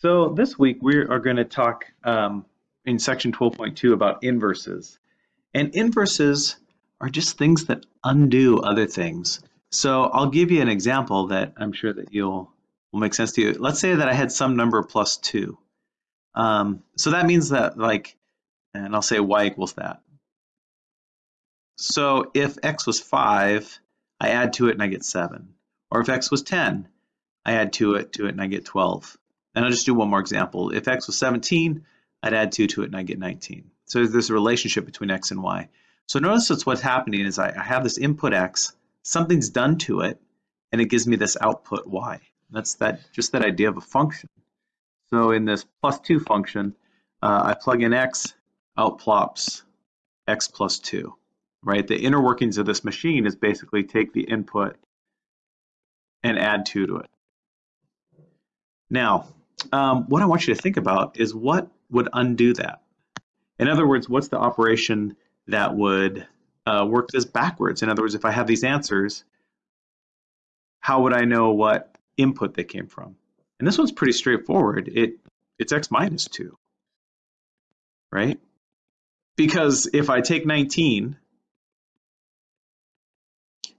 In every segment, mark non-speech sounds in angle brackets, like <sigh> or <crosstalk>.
So this week we are going to talk um, in section 12.2 about inverses. And inverses are just things that undo other things. So I'll give you an example that I'm sure that you'll will make sense to you. Let's say that I had some number plus 2. Um, so that means that like, and I'll say y equals that. So if x was 5, I add to it and I get 7. Or if x was 10, I add to it to it and I get 12. And I'll just do one more example. If x was 17, I'd add 2 to it and I get 19. So there's a relationship between x and y. So notice that's what's happening is I, I have this input x, something's done to it, and it gives me this output y. That's that just that idea of a function. So in this plus 2 function, uh, I plug in x, out plops x plus 2, right? The inner workings of this machine is basically take the input and add 2 to it. Now, um, what I want you to think about is what would undo that. In other words, what's the operation that would uh, work this backwards? In other words, if I have these answers, how would I know what input they came from? And this one's pretty straightforward. It It's x minus 2, right? Because if I take 19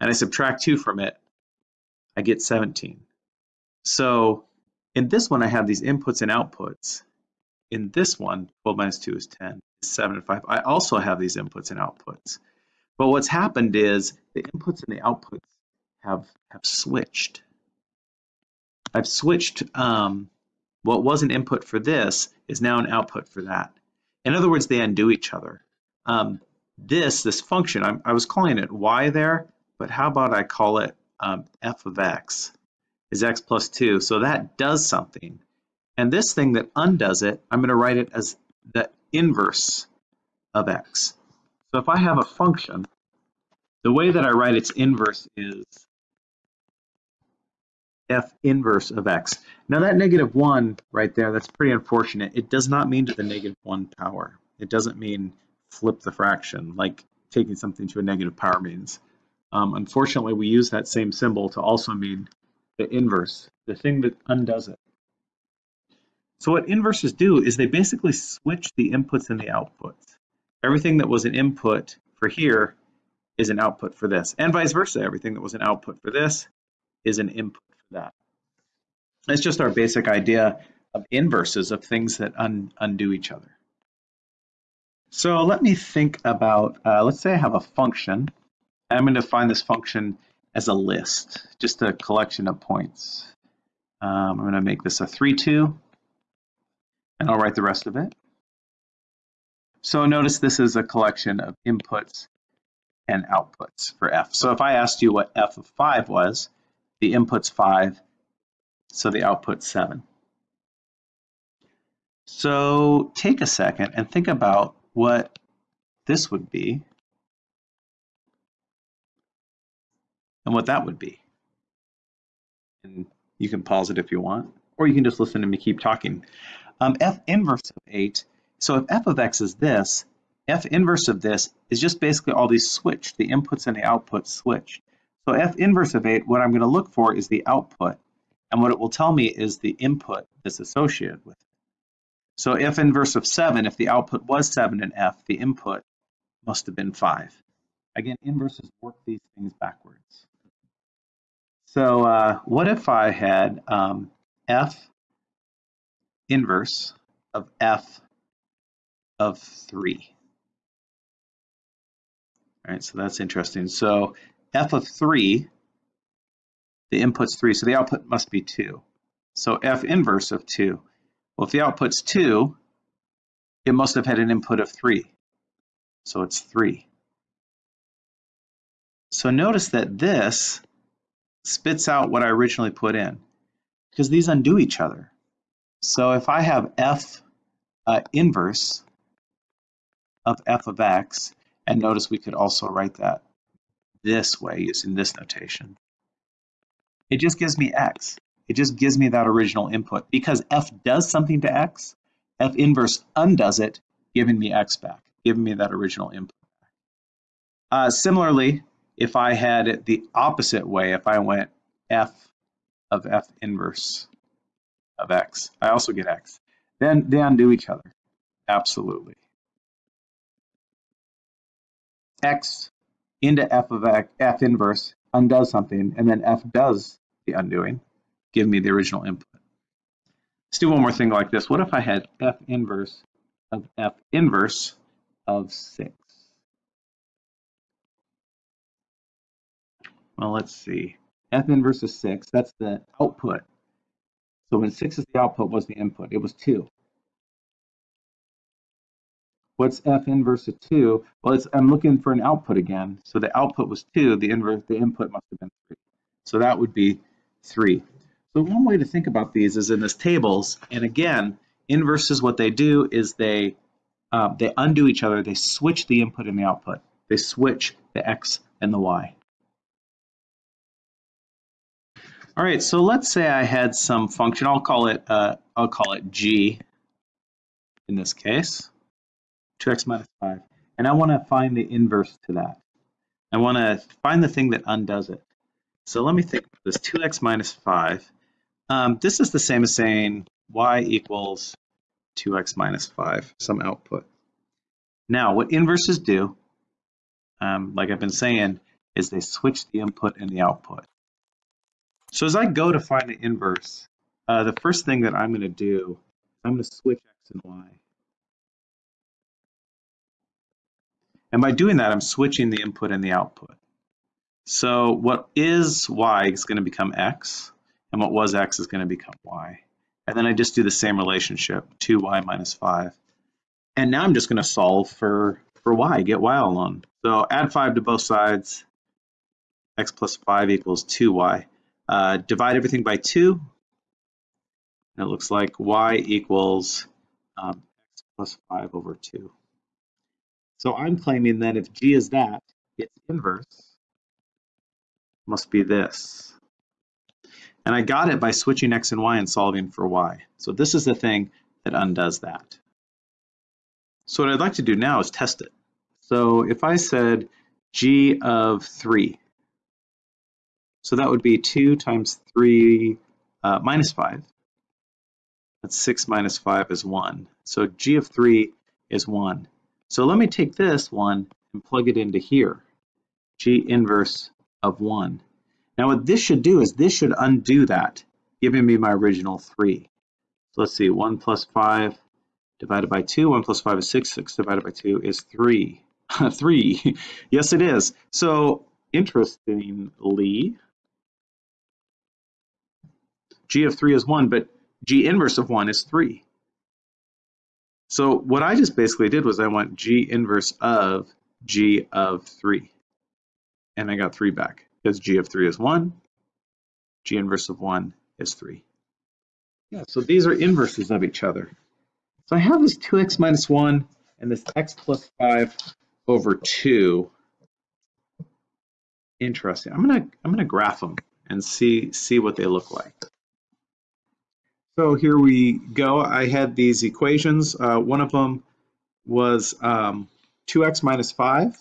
and I subtract 2 from it, I get 17. So in this one, I have these inputs and outputs. In this one, 12 minus 2 is 10, 7 and 5. I also have these inputs and outputs. But what's happened is the inputs and the outputs have, have switched. I've switched um, what was an input for this is now an output for that. In other words, they undo each other. Um, this, this function, I'm, i was calling it y there, but how about I call it um, f of x? Is x plus 2. So that does something. And this thing that undoes it, I'm going to write it as the inverse of x. So if I have a function, the way that I write its inverse is f inverse of x. Now that negative 1 right there, that's pretty unfortunate. It does not mean to the negative 1 power. It doesn't mean flip the fraction like taking something to a negative power means. Um, unfortunately, we use that same symbol to also mean the inverse, the thing that undoes it. So what inverses do is they basically switch the inputs and the outputs. Everything that was an input for here is an output for this, and vice versa. Everything that was an output for this is an input for that. It's just our basic idea of inverses of things that un undo each other. So let me think about, uh, let's say I have a function. I'm going to find this function as a list, just a collection of points. Um, I'm going to make this a 3-2, and I'll write the rest of it. So notice this is a collection of inputs and outputs for f. So if I asked you what f of 5 was, the input's 5, so the output's 7. So take a second and think about what this would be and what that would be. And you can pause it if you want, or you can just listen to me keep talking. Um, f inverse of 8, so if f of x is this, f inverse of this is just basically all these switched, the inputs and the outputs switched. So f inverse of 8, what I'm going to look for is the output, and what it will tell me is the input that's associated with it. So f inverse of 7, if the output was 7 in f, the input must have been 5. Again, inverses work these things backwards. So uh, what if I had um, f inverse of f of 3? All right, so that's interesting. So f of 3, the input's 3, so the output must be 2. So f inverse of 2. Well, if the output's 2, it must have had an input of 3. So it's 3. So notice that this spits out what I originally put in because these undo each other. So if I have f uh, inverse of f of x, and notice we could also write that this way using this notation, it just gives me x. It just gives me that original input. Because f does something to x, f inverse undoes it, giving me x back, giving me that original input. Uh, similarly, if I had it the opposite way, if I went f of f inverse of x. I also get x. Then they undo each other. Absolutely. x into f of x, f inverse undoes something, and then f does the undoing, give me the original input. Let's do one more thing like this. What if I had f inverse of f inverse of 6? Well, let's see. f inverse of 6, that's the output. So when 6 is the output, was the input? It was 2. What's f inverse of 2? Well, I'm looking for an output again. So the output was 2, the inverse, the input must have been 3. So that would be 3. So one way to think about these is in this tables, and again, inverses, what they do is they uh, they undo each other, they switch the input and the output. They switch the x and the y. All right, so let's say I had some function, I'll call it, uh, I'll call it g in this case, 2x minus 5, and I want to find the inverse to that. I want to find the thing that undoes it. So let me think this 2x minus 5 um, this is the same as saying y equals 2x minus 5, some output. Now, what inverses do, um, like I've been saying, is they switch the input and the output. So as I go to find the inverse, uh, the first thing that I'm going to do, I'm going to switch x and y. And by doing that, I'm switching the input and the output. So what is y is going to become x, and what was x is going to become y. And then I just do the same relationship, 2y minus 5. And now I'm just going to solve for, for y, get y alone. So add 5 to both sides, x plus 5 equals 2y. Uh, divide everything by 2, and it looks like y equals um, x plus 5 over 2. So I'm claiming that if g is that, its inverse must be this. And I got it by switching x and y and solving for y. So this is the thing that undoes that. So what I'd like to do now is test it. So if I said g of 3, so that would be 2 times 3 uh, minus 5. That's 6 minus 5 is 1. So g of 3 is 1. So let me take this one and plug it into here. g inverse of 1. Now what this should do is this should undo that, giving me my original 3. So let's see, 1 plus 5 divided by 2, 1 plus 5 is 6, 6 divided by 2 is 3. <laughs> 3, <laughs> yes it is. So interestingly, g of 3 is 1, but g inverse of 1 is 3. So what I just basically did was I went g inverse of g of 3, and I got 3 back because g of 3 is 1, g inverse of 1 is 3. Yeah, so these are inverses of each other. So I have this 2x minus 1 and this x plus 5 over 2. Interesting. I'm gonna I'm gonna graph them and see see what they look like. So here we go. I had these equations. Uh, one of them was um, 2x minus 5.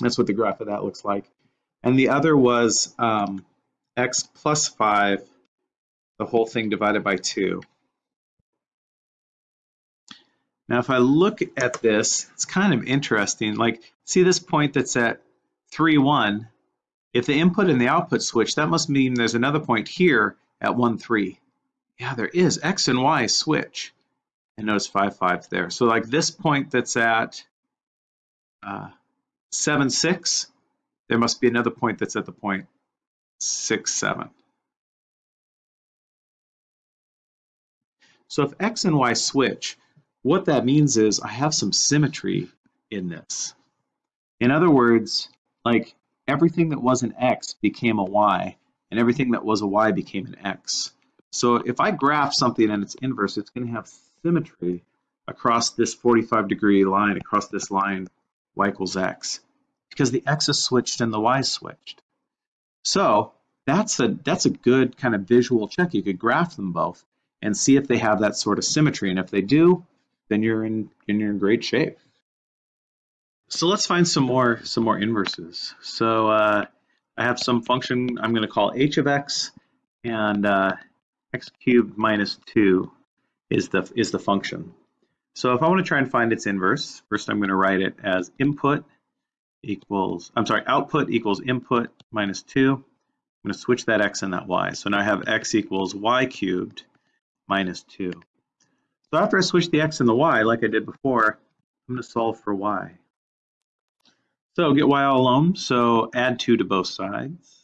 That's what the graph of that looks like and the other was um, x plus 5, the whole thing divided by 2. Now, if I look at this, it's kind of interesting. Like, see this point that's at 3, 1? If the input and the output switch, that must mean there's another point here at 1, 3. Yeah, there is. X and Y switch. And notice 5, 5 there. So like this point that's at uh, 7, 6, there must be another point that's at the point 6, 7. So if x and y switch, what that means is I have some symmetry in this. In other words, like everything that was an x became a y, and everything that was a y became an x. So if I graph something and its inverse, it's going to have symmetry across this 45 degree line, across this line, y equals x because the X is switched and the Y is switched. So that's a that's a good kind of visual check. You could graph them both and see if they have that sort of symmetry. And if they do, then you're in then you're in great shape. So let's find some more some more inverses. So uh, I have some function I'm going to call h of x, and uh, x cubed minus 2 is the, is the function. So if I want to try and find its inverse, first I'm going to write it as input equals, I'm sorry, output equals input minus 2. I'm going to switch that x and that y. So now I have x equals y cubed minus 2. So after I switch the x and the y, like I did before, I'm going to solve for y. So get y all alone, so add 2 to both sides.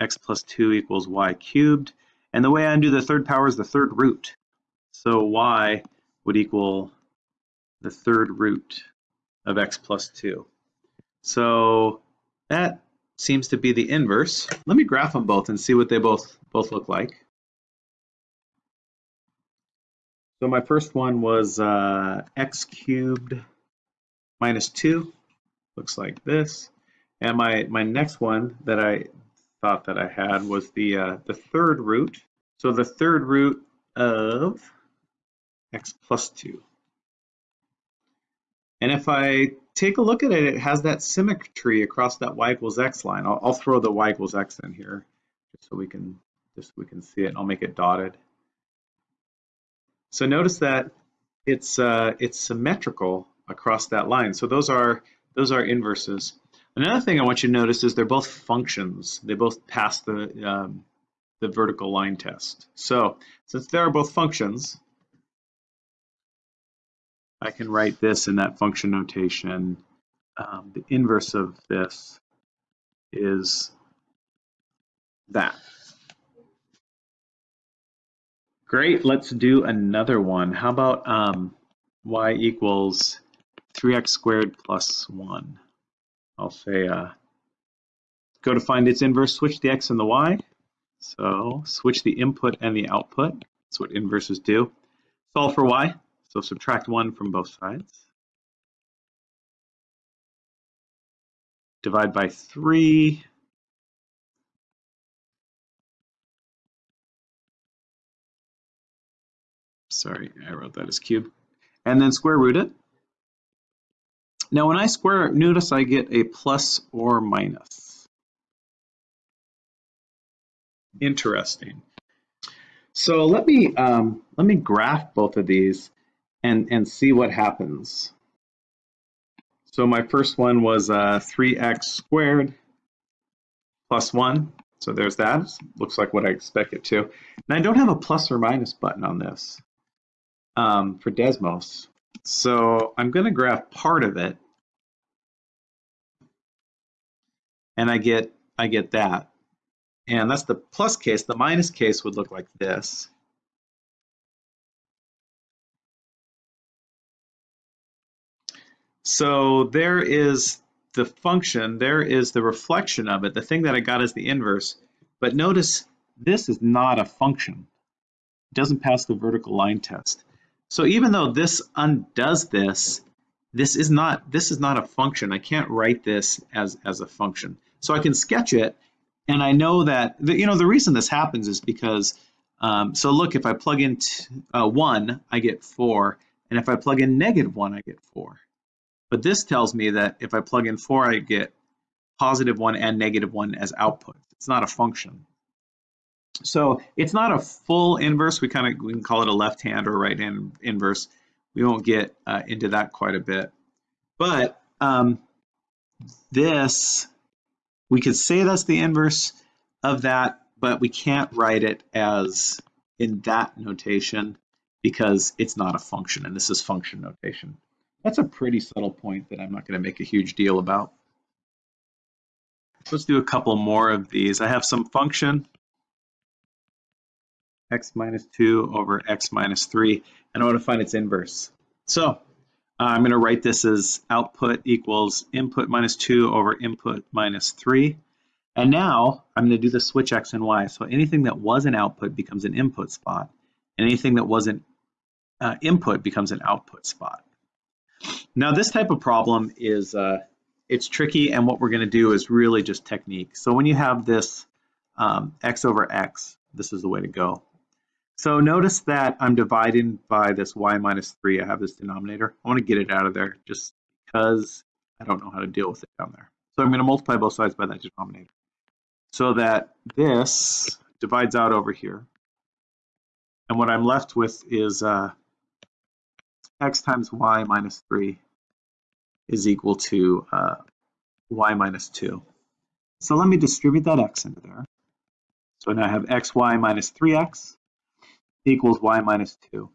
X plus 2 equals y cubed. And the way I undo the third power is the third root. So y would equal the third root of x plus 2. So that seems to be the inverse. Let me graph them both and see what they both, both look like. So my first one was uh, x cubed minus 2 looks like this. And my, my next one that I thought that I had was the, uh, the third root. So the third root of x plus 2. And if I take a look at it, it has that symmetry across that y equals x line. I'll, I'll throw the y equals x in here just so we can just so we can see it. I'll make it dotted. So notice that it's uh, it's symmetrical across that line. So those are those are inverses. Another thing I want you to notice is they're both functions. They both pass the, um, the vertical line test. So since they are both functions, I can write this in that function notation. Um, the inverse of this is that. Great, let's do another one. How about um, y equals 3x squared plus 1. I'll say uh, go to find its inverse, switch the x and the y. So switch the input and the output. That's what inverses do. Solve for y. So subtract 1 from both sides. Divide by 3. Sorry, I wrote that as cube. And then square root it. Now when I square it, notice I get a plus or minus. Interesting. So let me um, let me graph both of these and and see what happens. So my first one was uh, 3x squared plus 1. So there's that. Looks like what I expect it to. And I don't have a plus or minus button on this um, for Desmos. So I'm going to graph part of it, and I get I get that. And that's the plus case. The minus case would look like this. So there is the function, there is the reflection of it. The thing that I got is the inverse. But notice this is not a function. It doesn't pass the vertical line test. So even though this undoes this, this is not this is not a function. I can't write this as as a function. So I can sketch it, and I know that the, you know the reason this happens is because um, so look if I plug in uh, one, I get four, and if I plug in negative one, I get four. But this tells me that if I plug in four, I get positive one and negative one as output. It's not a function. So it's not a full inverse. We kind of we can call it a left hand or right hand inverse. We won't get uh, into that quite a bit. But um, this, we could say that's the inverse of that, but we can't write it as in that notation because it's not a function, and this is function notation. That's a pretty subtle point that I'm not going to make a huge deal about. Let's do a couple more of these. I have some function x minus 2 over x minus 3, and I want to find its inverse. So uh, I'm going to write this as output equals input minus 2 over input minus 3. And now I'm going to do the switch x and y. So anything that was an output becomes an input spot, and anything that wasn't uh, input becomes an output spot. Now this type of problem is uh, it's tricky, and what we're going to do is really just technique. So when you have this um, x over x, this is the way to go. So notice that I'm dividing by this y minus 3. I have this denominator. I want to get it out of there just because I don't know how to deal with it down there. So I'm going to multiply both sides by that denominator. So that this divides out over here. And what I'm left with is uh, x times y minus 3 is equal to uh, y minus 2. So let me distribute that x into there. So now I have xy minus 3x equals y minus 2.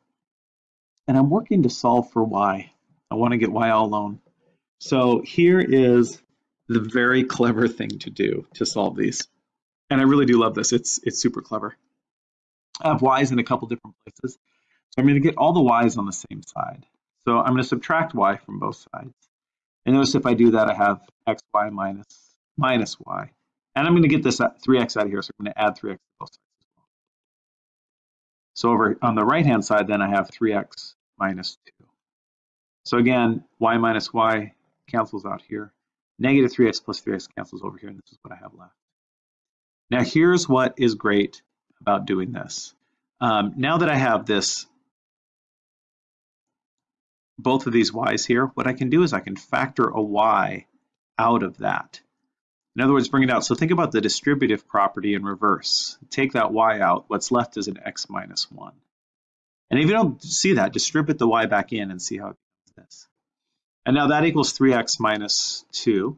And I'm working to solve for y. I want to get y all alone. So here is the very clever thing to do to solve these. And I really do love this. It's, it's super clever. I have y's in a couple different places. So I'm going to get all the y's on the same side. So I'm going to subtract y from both sides. And notice if I do that, I have xy minus, minus y. And I'm going to get this 3x out of here, so I'm going to add 3x to both sides. So over on the right-hand side, then I have 3x minus 2. So again, y minus y cancels out here. Negative 3x plus 3x cancels over here, and this is what I have left. Now here's what is great about doing this. Um, now that I have this, both of these y's here, what I can do is I can factor a y out of that. In other words, bring it out. So think about the distributive property in reverse. Take that y out. What's left is an x minus 1. And if you don't see that, distribute the y back in and see how it becomes this. And now that equals 3x minus 2.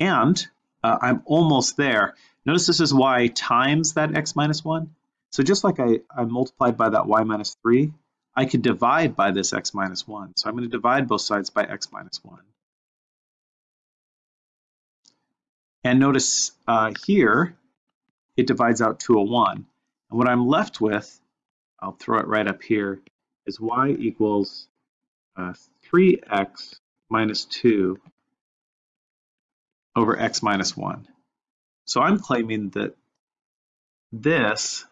And uh, I'm almost there. Notice this is y times that x minus 1. So just like I, I multiplied by that y minus 3, I could divide by this x minus 1. So I'm going to divide both sides by x minus 1. And notice uh, here, it divides out to a 1. And what I'm left with, I'll throw it right up here, is y equals uh, 3x minus 2 over x minus 1. So I'm claiming that this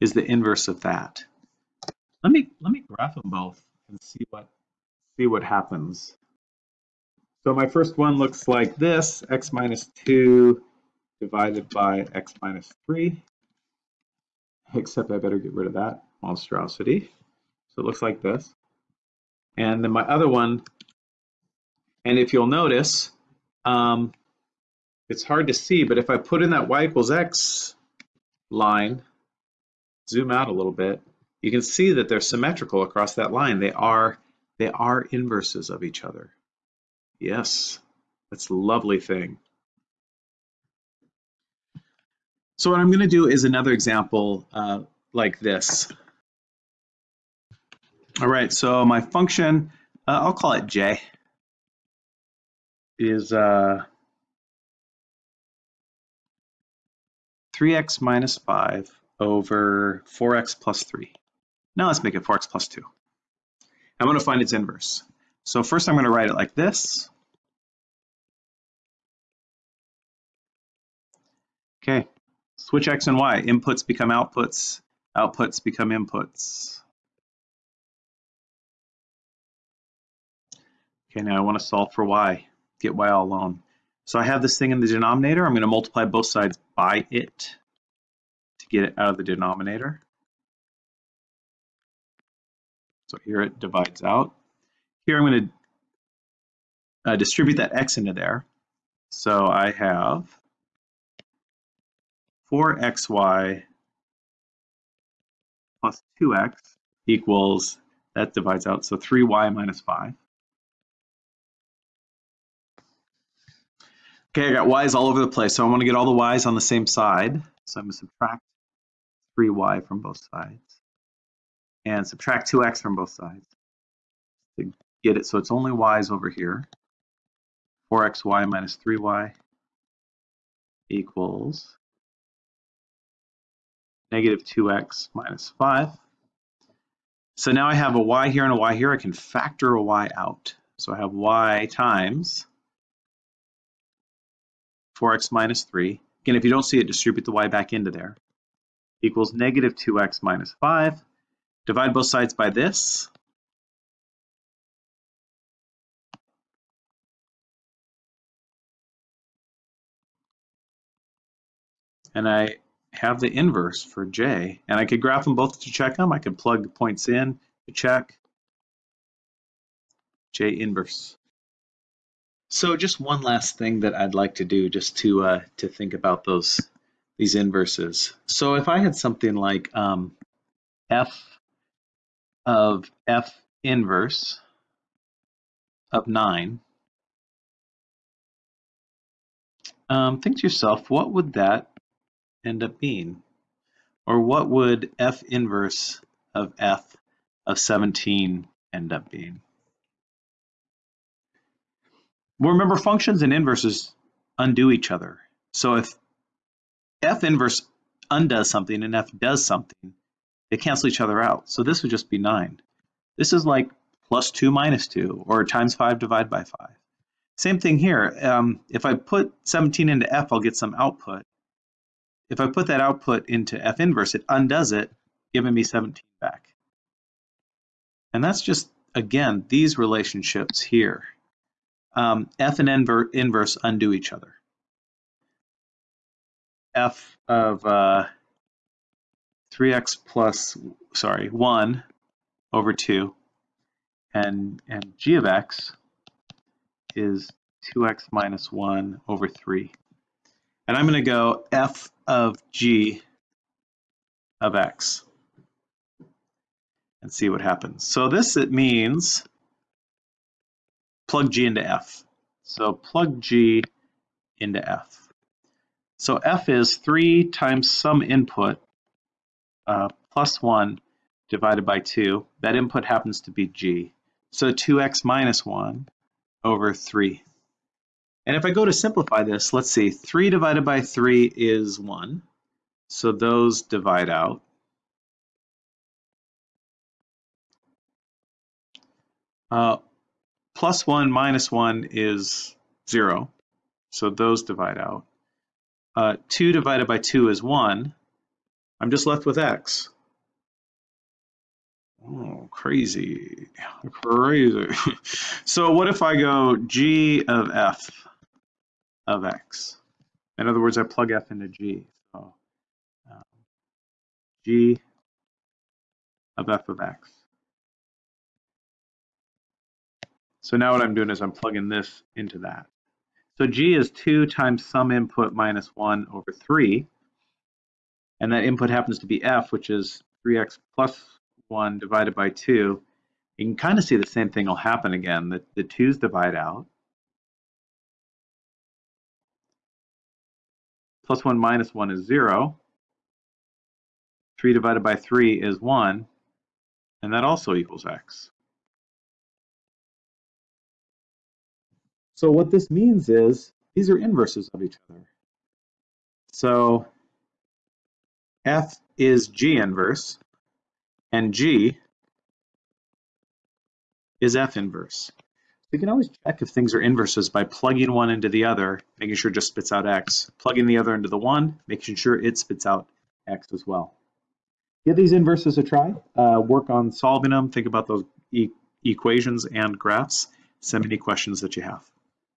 is the inverse of that. Let me let me graph them both and see what see what happens. So my first one looks like this, x minus 2 divided by x minus 3, except I better get rid of that monstrosity. So it looks like this. And then my other one, and if you'll notice, um, it's hard to see, but if I put in that y equals x line, zoom out a little bit, you can see that they're symmetrical across that line. They are, they are inverses of each other. Yes, that's a lovely thing. So what I'm going to do is another example uh, like this. All right, so my function, uh, I'll call it j, is uh, 3x minus 5 over 4x plus 3. Now let's make it 4x plus 2. I'm going to find its inverse. So first I'm going to write it like this. Okay, switch x and y. Inputs become outputs. Outputs become inputs. Okay, now I want to solve for y. Get y all alone. So I have this thing in the denominator. I'm going to multiply both sides by it to get it out of the denominator. So here it divides out. Here I'm going to uh, distribute that x into there. So I have 4xy plus 2x equals, that divides out, so 3y minus 5. Okay, I got y's all over the place, so I want to get all the y's on the same side. So I'm going to subtract 3y from both sides and subtract 2x from both sides to get it so it's only y's over here. 4xy minus 3y equals negative 2x minus 5. So now I have a y here and a y here. I can factor a y out. So I have y times 4x minus 3. Again, if you don't see it, distribute the y back into there. Equals negative 2x minus 5. Divide both sides by this. And I have the inverse for j, and I could graph them both to check them. I could plug points in to check j inverse. So just one last thing that I'd like to do just to uh, to think about those these inverses. So if I had something like um, f of f inverse of 9, um, think to yourself, what would that end up being? Or what would f inverse of f of 17 end up being? Well, remember functions and inverses undo each other. So if f inverse undoes something and f does something, they cancel each other out. So this would just be 9. This is like plus 2 minus 2, or times 5 divided by 5. Same thing here. Um, if I put 17 into f, I'll get some output. If I put that output into f inverse, it undoes it, giving me 17 back. And that's just, again, these relationships here um, f and inver inverse undo each other. f of uh, 3x plus, sorry, 1 over 2, and, and g of x is 2x minus 1 over 3. And I'm going to go f of g of x and see what happens. So this it means plug G into F. So plug G into F. So F is 3 times some input uh, plus 1 divided by 2. That input happens to be G. So 2x minus 1 over 3. And if I go to simplify this, let's see, 3 divided by 3 is 1. So those divide out. Uh, plus 1 minus 1 is 0, so those divide out. Uh, 2 divided by 2 is 1. I'm just left with x. Oh, crazy, crazy. <laughs> so what if I go g of f of x? In other words, I plug f into g. So um, g of f of x. So now what I'm doing is I'm plugging this into that. So G is 2 times some input minus 1 over 3. And that input happens to be F, which is 3x plus 1 divided by 2. You can kind of see the same thing will happen again. The, the 2's divide out. Plus 1 minus 1 is 0. 3 divided by 3 is 1. And that also equals x. So what this means is these are inverses of each other. So F is G inverse and G is F inverse. You can always check if things are inverses by plugging one into the other, making sure it just spits out X. Plugging the other into the one, making sure it spits out X as well. Give these inverses a try. Uh, work on solving them. Think about those e equations and graphs. Send me any questions that you have.